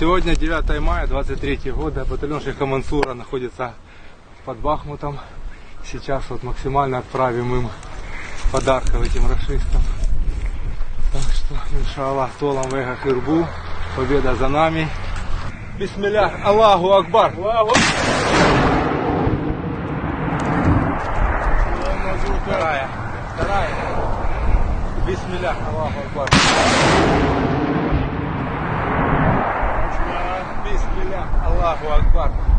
Сегодня 9 мая 23 года. Батальон Шейха Мансура находится под Бахмутом. Сейчас вот максимально отправим им подарков этим расистам. Так что, иншаллах, толам вега хирбу. Победа за нами. Бисмиллах, Аллаху Акбар. Вторая. Вторая. Бисмиллах, Аллаху Акбар. الله أكبر.